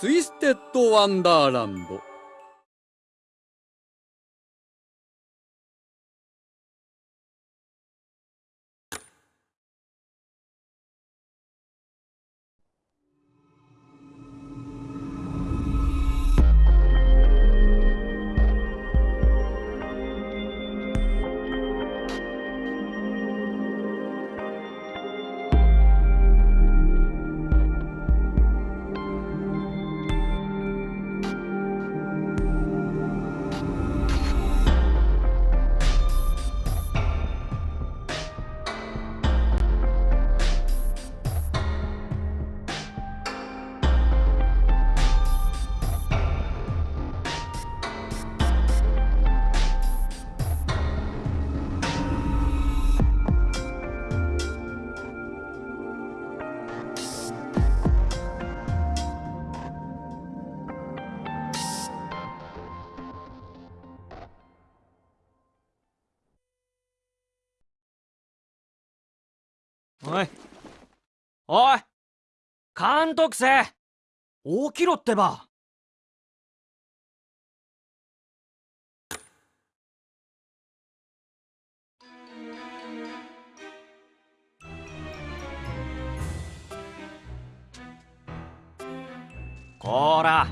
ツイステッドワンダーランドおい。おい監督生起きろってば。こら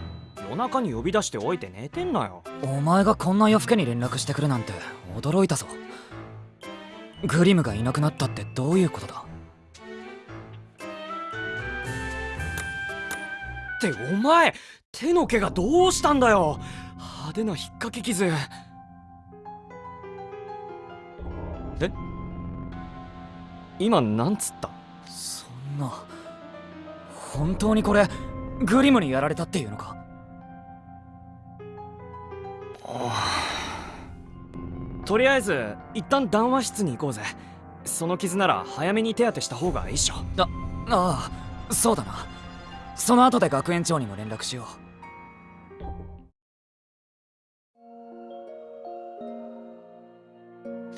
夜中に呼び出しておいて寝てんなよ。お前がこんな夜更けに連絡してくるなんて驚いたぞ。グリムがいなくなったってどういうことだ？ってお前手の毛がどうしたんだよ。派手な引っ掛け傷。え？今なんつった？そんな本当にこれグリムにやられたっていうのか？とりあえず一旦談話室に行こうぜ。その傷なら早めに手当てした方がいいっしょ。あああそうだなその後で学園長にも連絡しよう。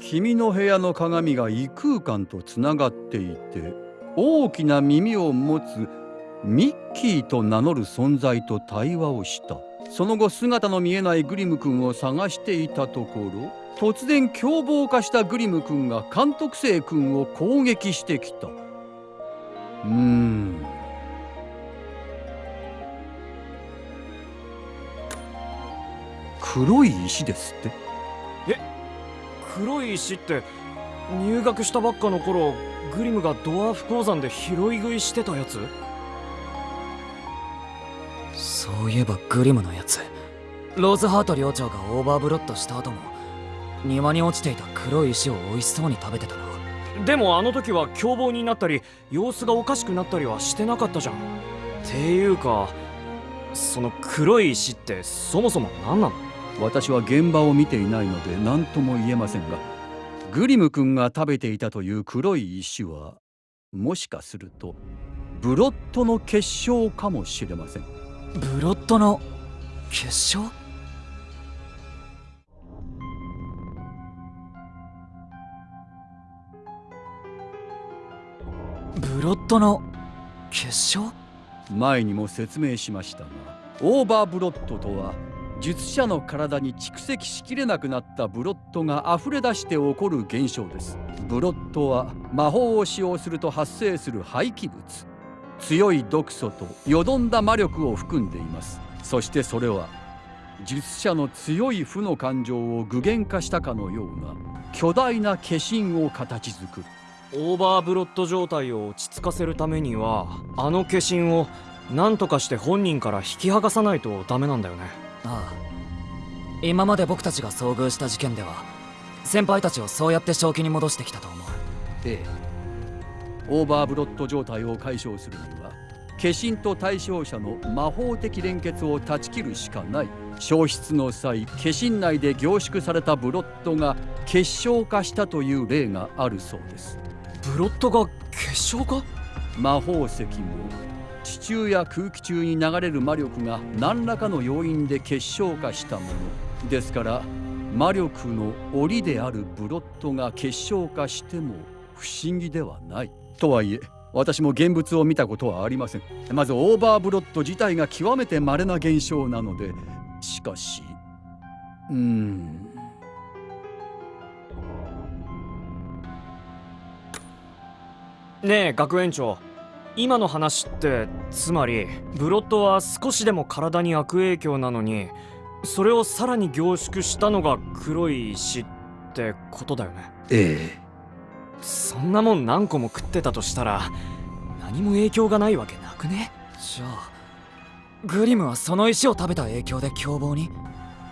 君の部屋の鏡が異空間とつながっていて大きな耳を持つミッキーと名乗る存在と対話をした。その後姿の見えないグリム君を探していたところ突然凶暴化したグリム君が監督生君を攻撃してきた。うーん。黒い石ですって。黒い石って入学したばっかの頃グリムがドワーフ鉱山で拾い食いしてたやつ？そういえばグリムのやつ。ローズハート寮長がオーバーブロットした後も庭に落ちていた黒い石を美味しそうに食べてたな。でもあの時は凶暴になったり様子がおかしくなったりはしてなかったじゃん。っていうかその黒い石ってそもそも何なの？私は現場を見ていないので何とも言えませんがグリム君が食べていたという黒い石はもしかするとブロットの結晶かもしれません。ブロットの結晶？ブロットの結晶？前にも説明しましたがオーバーブロットとは術者の体に蓄積しきれなくなったブロットが溢れ出して起こる現象です。ブロットは魔法を使用すると発生する廃棄物。強い毒素とよどんだ魔力を含んでいます。そしてそれは術者の強い負の感情を具現化したかのような巨大な化身を形作る。オーバーブロット状態を落ち着かせるためにはあの化身を何とかして本人から引き剥がさないとダメなんだよね。ああ。今まで僕たちが遭遇した事件では先輩たちをそうやって正気に戻してきたと思う。ええ。オーバーブロット状態を解消するには化身と対象者の魔法的連結を断ち切るしかない。消失の際化身内で凝縮されたブロットが結晶化したという例があるそうです。ブロットが結晶化魔法石も地中や空気中に流れる魔力が何らかの要因で結晶化したもの。ですから魔力の澱であるブロットが結晶化しても不思議ではない。とはいえ私も現物を見たことはありません。まずオーバーブロット自体が極めて稀な現象なのでしかしうん。ねえ学園長。今の話ってつまりブロッドは少しでも体に悪影響なのにそれをさらに凝縮したのが黒い石ってことだよね。ええ。そんなもん何個も食ってたとしたら何も影響がないわけなくね？じゃあグリムはその石を食べた影響で凶暴に？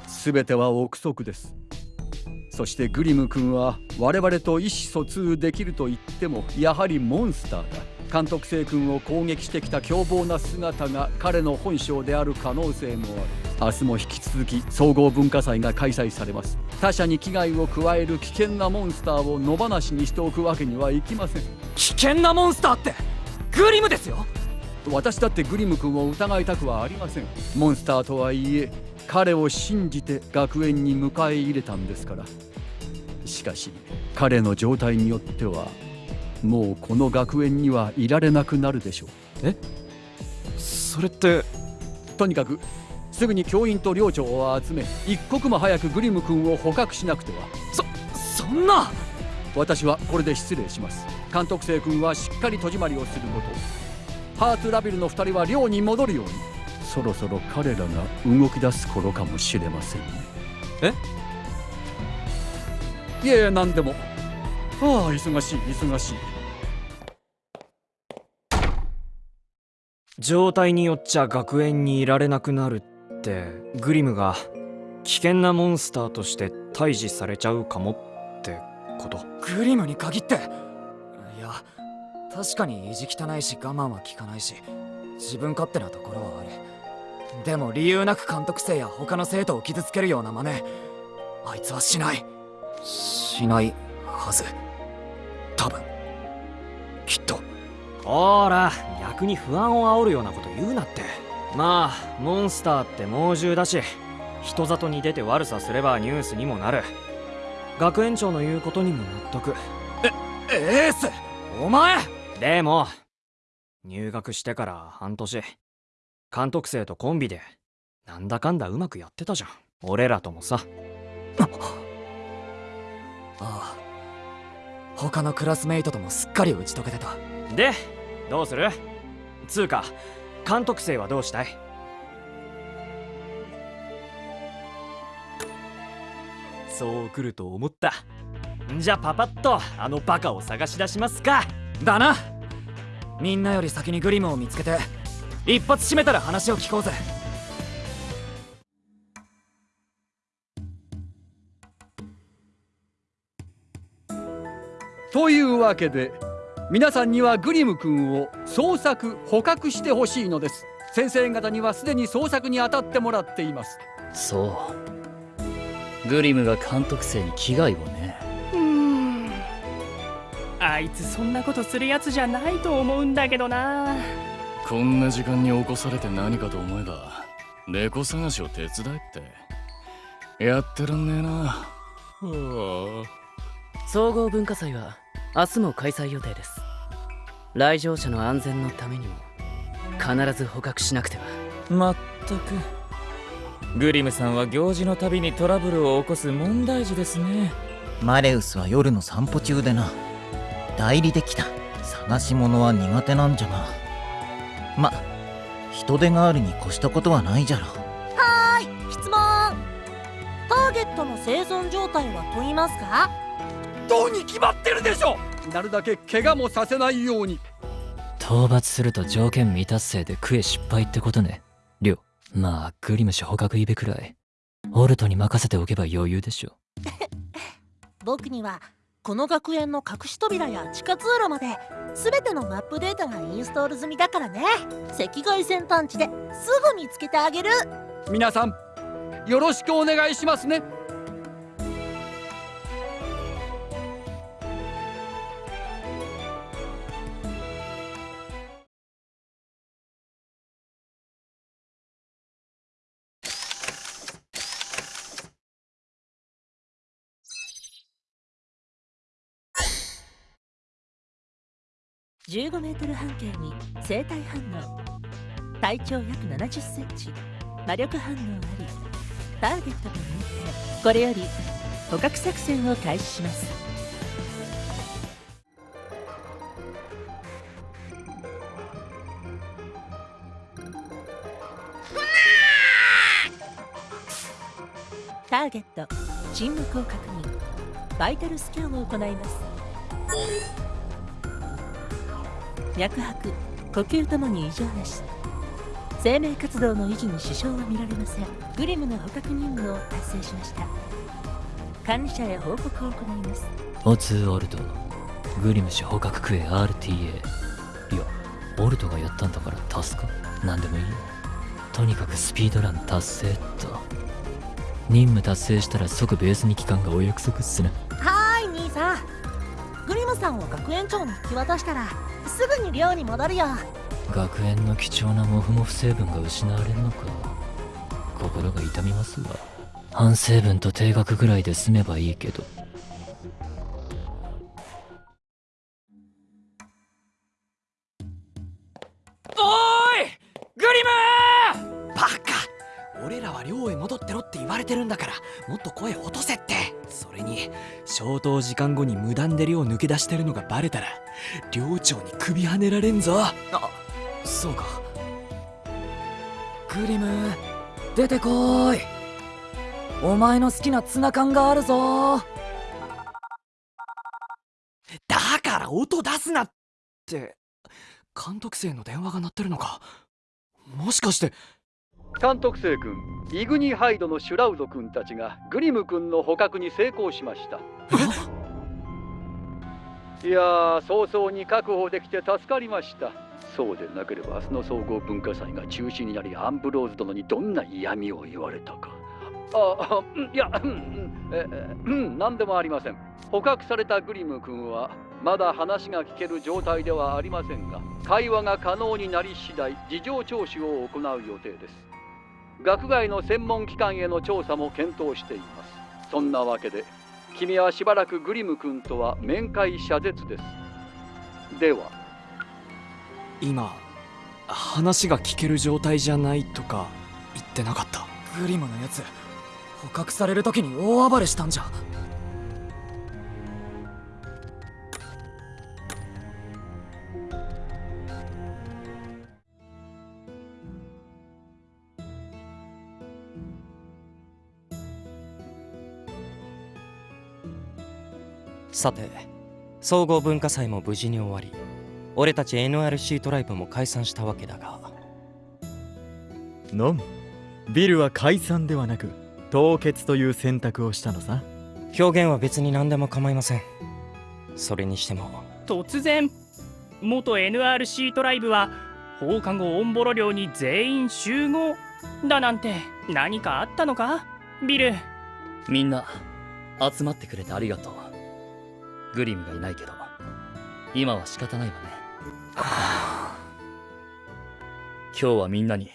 全ては憶測です。そしてグリム君は我々と意思疎通できると言ってもやはりモンスターだ監督生君を攻撃してきた凶暴な姿が彼の本性である可能性もある。明日も引き続き総合文化祭が開催されます。他者に危害を加える危険なモンスターを野放しにしておくわけにはいきません。危険なモンスターってグリムですよ。私だってグリム君を疑いたくはありません。モンスターとはいえ彼を信じて学園に迎え入れたんですから。しかし彼の状態によってはもうこの学園にはいられなくなるでしょそれって？うとにかくすぐに教員と寮長を集め一刻も早くグリム君を捕獲しなくては。そんな！私はこれで失礼します。監督生君はしっかり戸締まりをすること。ハーツラビルの2人は寮に戻るように。そろそろ彼らが動き出す頃かもしれませんね。えいえ何でもああ忙しい忙しい。状態によっちゃ学園にいられなくなるってグリムが危険なモンスターとして退治されちゃうかもってこと。グリムに限って？いや確かに意地汚いし我慢は効かないし自分勝手なところはある。でも理由なく監督生や他の生徒を傷つけるような真似あいつはしない。しないはずほら逆に不安を煽るようなこと言うなって。まあモンスターって猛獣だし人里に出て悪さすればニュースにもなる。学園長の言うことにも納得。エースお前！でも入学してから半年。監督生とコンビでなんだかんだうまくやってたじゃん。俺らともさ。ああ。他のクラスメイトともすっかり打ち解けてた。でどうする？つうか監督生はどうしたい？そう来ると思った。じゃあパパッとあのバカを探し出しますか。だな。みんなより先にグリムを見つけて一発締めたら話を聞こうぜ。というわけで皆さんにはグリム君を捜索捕獲してほしいのです。先生方にはすでに捜索に当たってもらっています。そう。グリムが監督生に危害をね。うーん。あいつそんなことするやつじゃないと思うんだけどな。こんな時間に起こされて何かと思えば猫探しを手伝えって。やってらんねえな。は総合文化祭は明日も開催予定です。来場者の安全のためにも必ず捕獲しなくては。まったく。グリムさんは行事のたびにトラブルを起こす問題児ですね。マレウスは夜の散歩中でな。代理できた。探し物は苦手なんじゃがま人手があるに越したことはないじゃろ。質問。ターゲットの生存状態は問いますか？どうに決まってるでしょ！なるだけ怪我もさせないように。討伐すると条件未達成で食え失敗ってことね。りょまあグリム氏捕獲イベくらい。オルトに任せておけば余裕でしょ。僕にはこの学園の隠し扉や地下通路まで全てのマップデータがインストール済みだからね。赤外線探知ですぐ見つけてあげる。皆さんよろしくお願いしますね15メートル半径に生体反応。体長約70センチ。魔力反応あり。ターゲットが見えてこれより捕獲作戦を開始します。ターゲット。沈黙を確認。バイタルスキャンを行います。脈拍呼吸ともに異常なし。生命活動の維持に支障は見られません。グリムの捕獲任務を達成しました。管理者へ報告を行います。オツーオルトグリム氏捕獲クエ RTA いやオルトがやったんだから助かなんでもいいよ。とにかくスピードラン達成っと。任務達成したら即ベースに帰還がお約束っすなはーい兄さん。グリムさんを学園長に引き渡したらすぐに寮に戻るよ。学園の貴重なモフモフ成分が失われんのか。心が痛みますわ。反成分と定額ぐらいで済めばいいけど。おーい!グリム!バカ!俺らは寮へ戻ってろって言われてるんだからもっと声落とせって。それに消灯時間後に無断で寮抜け出してるのがバレたら寮長に首はねられんぞ。あそうか。グリム出てこーい。お前の好きなツナ缶があるぞ。だから音出すなって。監督生の電話が鳴ってるのか。もしかして。監督生君イグニハイドのシュラウド君たちがグリム君の捕獲に成功しました。いやー早々に確保できて助かりました。そうでなければ明日の総合文化祭が中止になりアンブローズ殿にどんな嫌味を言われたか。あいやうん何でもありません。捕獲されたグリム君はまだ話が聞ける状態ではありませんが会話が可能になり次第事情聴取を行う予定です学外の専門機関への調査も検討しています。そんなわけで君はしばらくグリム君とは面会謝絶です。では今話が聞ける状態じゃないとか言ってなかった。グリムのやつ捕獲される時に大暴れしたんじゃさて総合文化祭も無事に終わり俺たち NRC トライブも解散したわけだが。のむ。ビルは解散ではなく凍結という選択をしたのさ。表現は別に何でも構いません。それにしても。突然元 NRC トライブは放課後オンボロ寮に全員集合だなんて何かあったのか？ビル。みんな集まってくれてありがとうグリムがいないけど。今は仕方ないわね。今日はみんなに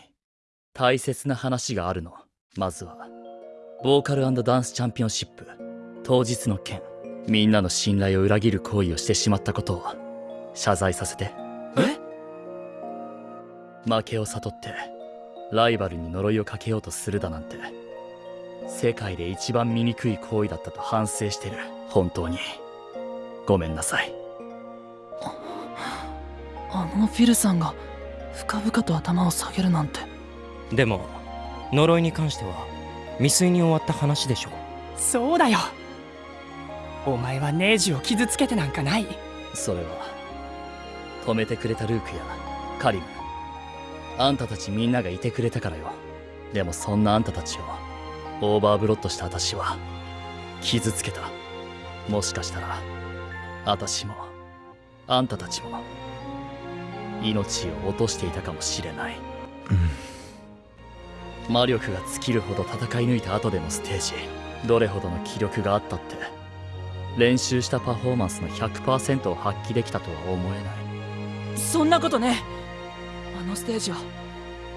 大切な話があるの。まずはボーカルダンスチャンピオンシップ当日の件みんなの信頼を裏切る行為をしてしまったことを謝罪させて。え？負けを悟ってライバルに呪いをかけようとするだなんて世界で一番醜い行為だったと反省してる。本当にごめんなさい。あのヴィルさんが深々と頭を下げるなんて。でも呪いに関しては未遂に終わった話でしょそうだよ。お前はネージを傷つけてなんかない。それは止めてくれたルークやカリム。あんたたちみんながいてくれたからよ。でもそんなあんたたちをオーバーブロットした私は傷つけた。もしかしたら私もあんたたちも命を落としていたかもしれない、魔力が尽きるほど戦い抜いた後でのステージどれほどの気力があったって練習したパフォーマンスの100%を発揮できたとは思えない。そんなことね。あのステージは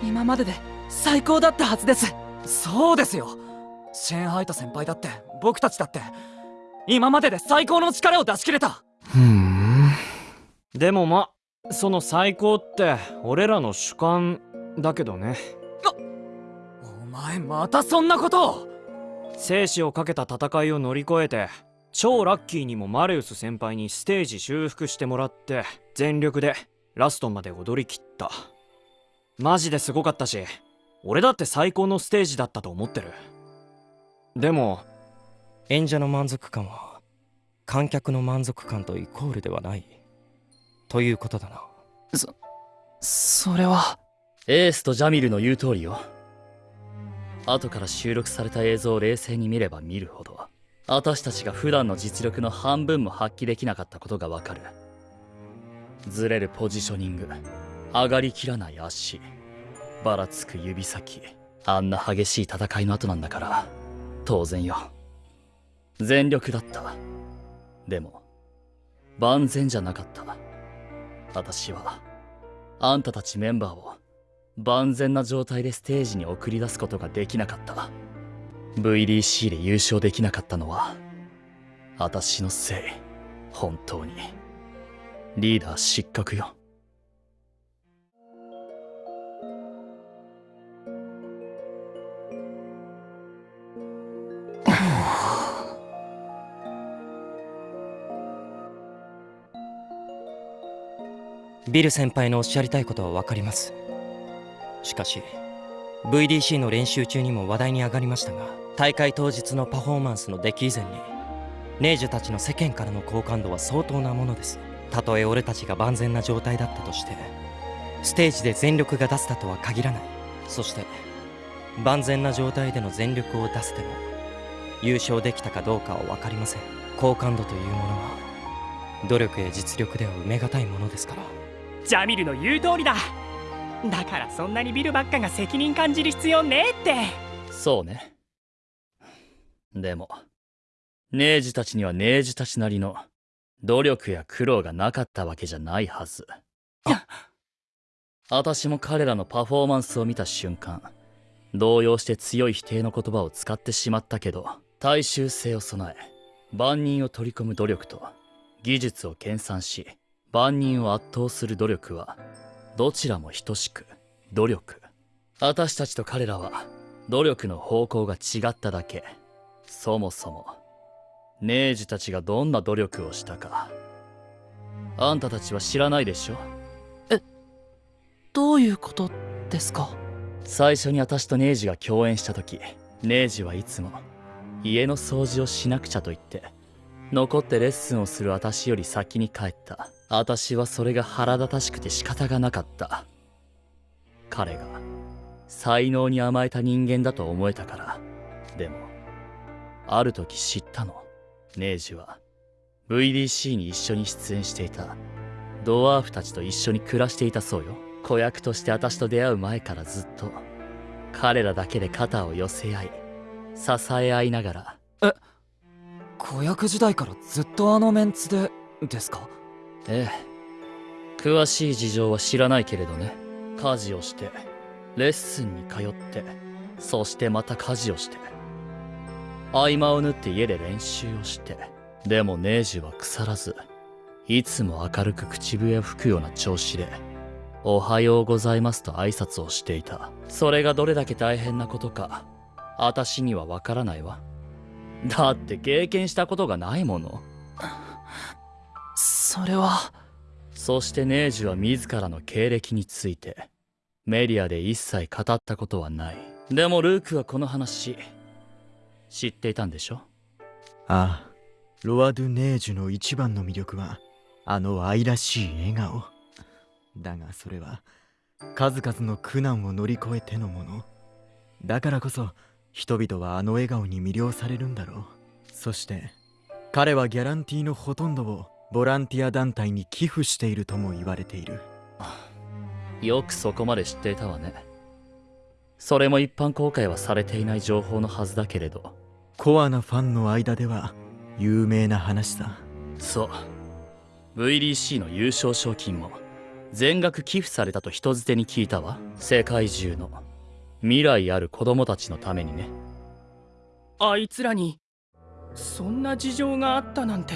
今までで最高だったはずです。そうですよ。シェーンハイト先輩だって僕たちだって今までで最高の力を出し切れた。ふん。でもまその最高って俺らの主観だけどね。お前またそんなことを。生死をかけた戦いを乗り越えて超ラッキーにもマレウス先輩にステージ修復してもらって全力でラストまで踊り切った。マジですごかったし俺だって最高のステージだったと思ってる。でも演者の満足感は観客の満足感とイコールではない。ということだな。そそれは。エースとジャミルの言う通りよ。後から収録された映像を冷静に見れば見るほど私たちが普段の実力の半分も発揮できなかったことがわかる。ずれるポジショニング上がりきらない足ばらつく指先あんな激しい戦いの後なんだから。当然よ全力だった。でも万全じゃなかった。私はあんたたちメンバーを万全な状態でステージに送り出すことができなかった。VDC で優勝できなかったのは私のせい。本当に。リーダー失格よ。ビル先輩のおっしゃりたいことは分かります。しかし VDC の練習中にも話題に上がりましたが大会当日のパフォーマンスの出来以前にネージュたちの世間からの好感度は相当なものです。たとえ俺たちが万全な状態だったとしてステージで全力が出せたとは限らない。そして万全な状態での全力を出せても優勝できたかどうかは分かりません。好感度というものは努力や実力では埋めがたいものですから。ジャミルの言う通りだ。だからそんなにビルばっかが責任感じる必要ねえって。そうね。でもネージたちにはネージたちなりの努力や苦労がなかったわけじゃないはず。私も彼らのパフォーマンスを見た瞬間動揺して強い否定の言葉を使ってしまったけど大衆性を備え万人を取り込む努力と技術を研鑽し万人を圧倒する努力はどちらも等しく努力。私たちと彼らは努力の方向が違っただけ。そもそもネージたちがどんな努力をしたか。あんたたちは知らないでしょ？どういうことですか？最初に私とネージが共演した時ネージはいつも家の掃除をしなくちゃと言って残ってレッスンをする私より先に帰った私はそれが腹立たしくて仕方がなかった。彼が才能に甘えた人間だと思えたから。でもある時知ったの。ネージは VDC に一緒に出演していた。ドワーフたちと一緒に暮らしていたそうよ。子役として私と出会う前からずっと。彼らだけで肩を寄せ合い支え合いながら。え子役時代からずっとあのメンツでですか？ええ。詳しい事情は知らないけれどね。家事をしてレッスンに通ってそしてまた家事をして合間を縫って家で練習をしてでもネージは腐らずいつも明るく口笛を吹くような調子でおはようございますと挨拶をしていた。それがどれだけ大変なことか私にはわからないわ。だって経験したことがないもの。それは。そしてネージュは自らの経歴についてメディアで一切語ったことはない。でもルークはこの話知っていたんでしょ？ああロア・ドゥ・ネージュの一番の魅力はあの愛らしい笑顔。だがそれは数々の苦難を乗り越えてのもの。だからこそ人々はあの笑顔に魅了されるんだろう。そして彼はギャランティーのほとんどをボランティア団体に寄付しているとも言われている。よくそこまで知っていたわね。それも一般公開はされていない情報のはずだけれど。コアなファンの間では有名な話さ。そう。VDC の優勝賞金も全額寄付されたと人づてに聞いたわ。世界中の。未来ある子供たちのためにね。あいつらにそんな事情があったなんて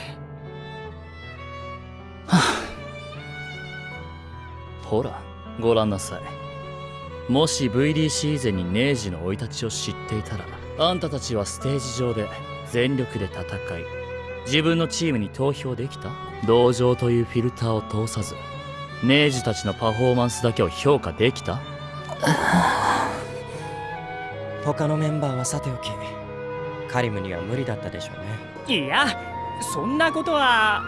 ほらご覧なさい。もし VDC 以前にネージの生い立ちを知っていたらあんたたちはステージ上で全力で戦い自分のチームに投票できた？同情というフィルターを通さずネージたちのパフォーマンスだけを評価できた？他のメンバーはさておきカリムには無理だったでしょうね。いやそんなことはあ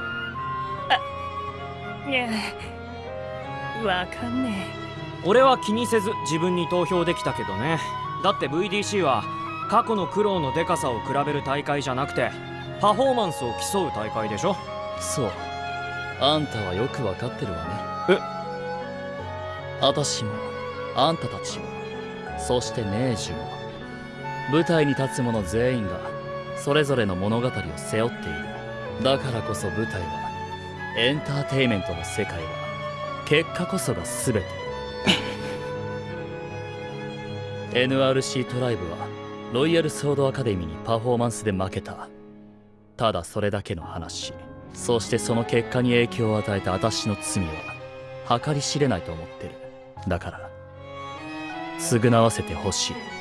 いやわかんね俺は気にせず自分に投票できたけどね。だって VDC は過去の苦労のデカさを比べる大会じゃなくてパフォーマンスを競う大会でしょ。そう。あんたはよくわかってるわね。え？私もあんたたちもそしてネージュも舞台に立つ者全員がそれぞれの物語を背負っている。だからこそ舞台はエンターテイメントの世界は結果こそが全て。NRC トライブはロイヤルソードアカデミーにパフォーマンスで負けた。ただそれだけの話。そしてその結果に影響を与えた私の罪は計り知れないと思ってる。だから償わせてほしい。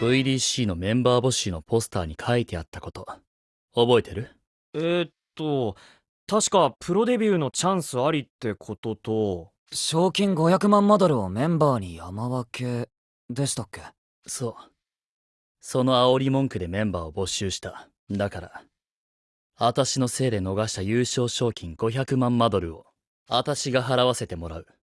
VDC のメンバー募集のポスターに書いてあったこと。覚えてる？えー、っと確かプロデビューのチャンスありってことと賞金500万マドルをメンバーに山分けでしたっけ？そう。その煽り文句でメンバーを募集した。だから私のせいで逃した優勝賞金500万マドルを私が払わせてもらう。え